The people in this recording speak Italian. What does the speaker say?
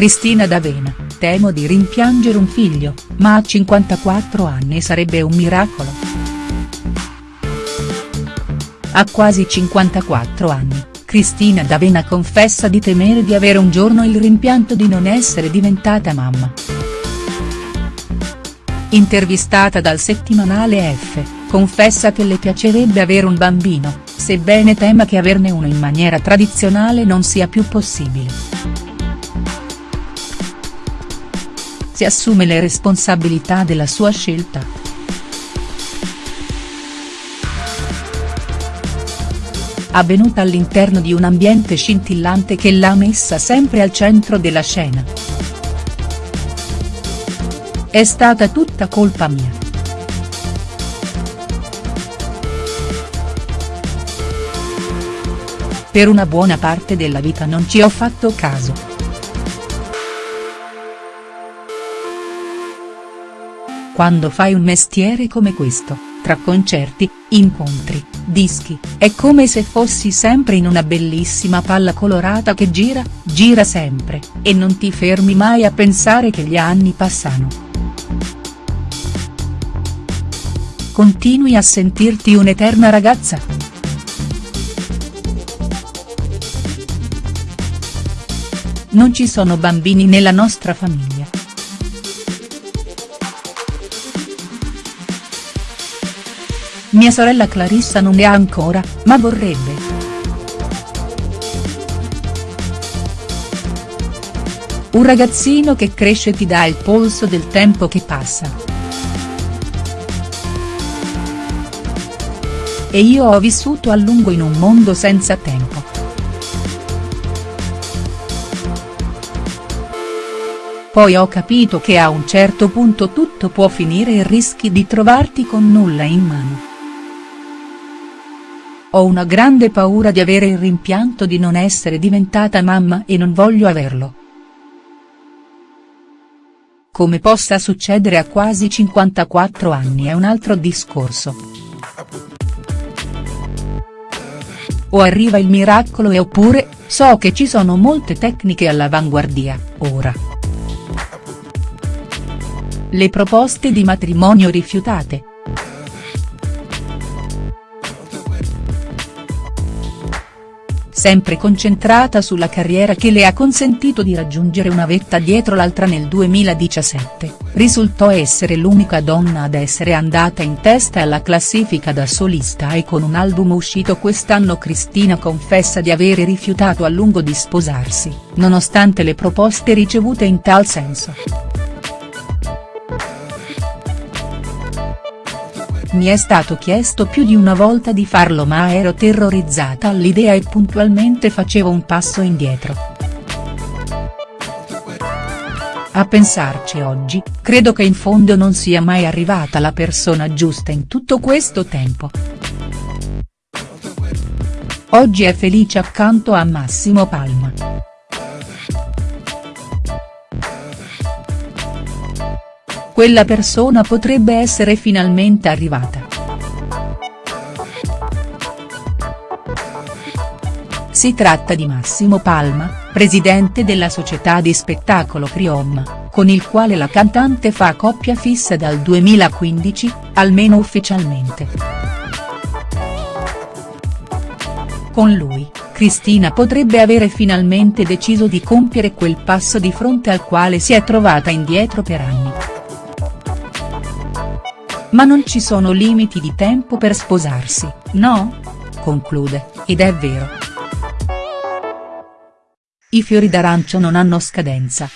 Cristina D'Avena, temo di rimpiangere un figlio, ma a 54 anni sarebbe un miracolo. A quasi 54 anni, Cristina D'Avena confessa di temere di avere un giorno il rimpianto di non essere diventata mamma. Intervistata dal settimanale F, confessa che le piacerebbe avere un bambino, sebbene tema che averne uno in maniera tradizionale non sia più possibile. Si assume le responsabilità della sua scelta. Avvenuta all'interno di un ambiente scintillante che l'ha messa sempre al centro della scena. È stata tutta colpa mia. Per una buona parte della vita non ci ho fatto caso. Quando fai un mestiere come questo, tra concerti, incontri, dischi, è come se fossi sempre in una bellissima palla colorata che gira, gira sempre, e non ti fermi mai a pensare che gli anni passano. Continui a sentirti un'eterna ragazza?. Non ci sono bambini nella nostra famiglia. Mia sorella Clarissa non ne ha ancora, ma vorrebbe. Un ragazzino che cresce ti dà il polso del tempo che passa. E io ho vissuto a lungo in un mondo senza tempo. Poi ho capito che a un certo punto tutto può finire e rischi di trovarti con nulla in mano. Ho una grande paura di avere il rimpianto di non essere diventata mamma e non voglio averlo. Come possa succedere a quasi 54 anni è un altro discorso. O arriva il miracolo e oppure, so che ci sono molte tecniche all'avanguardia, ora. Le proposte di matrimonio rifiutate, sempre concentrata sulla carriera che le ha consentito di raggiungere una vetta dietro l'altra nel 2017, risultò essere l'unica donna ad essere andata in testa alla classifica da solista e con un album uscito quest'anno Cristina confessa di avere rifiutato a lungo di sposarsi, nonostante le proposte ricevute in tal senso. Mi è stato chiesto più di una volta di farlo ma ero terrorizzata all'idea e puntualmente facevo un passo indietro. A pensarci oggi, credo che in fondo non sia mai arrivata la persona giusta in tutto questo tempo. Oggi è felice accanto a Massimo Palma. Quella persona potrebbe essere finalmente arrivata. Si tratta di Massimo Palma, presidente della società di spettacolo Criom, con il quale la cantante fa coppia fissa dal 2015, almeno ufficialmente. Con lui, Cristina potrebbe avere finalmente deciso di compiere quel passo di fronte al quale si è trovata indietro per anni. Ma non ci sono limiti di tempo per sposarsi, no? Conclude, ed è vero. I fiori d'arancio non hanno scadenza,